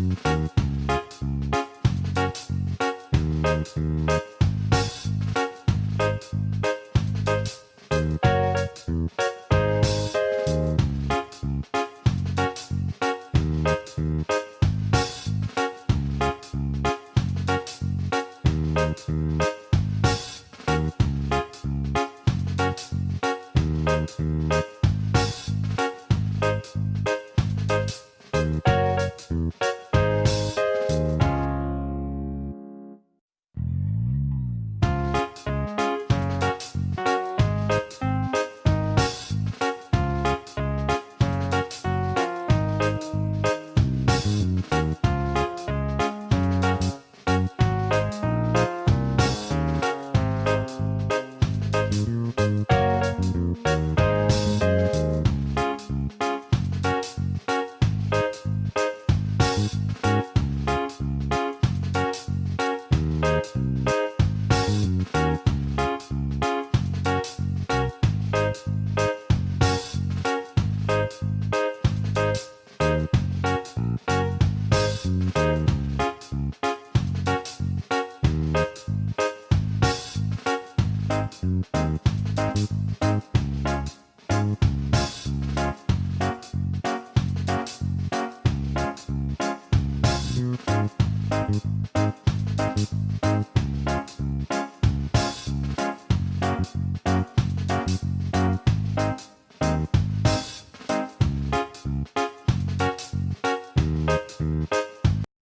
Música Música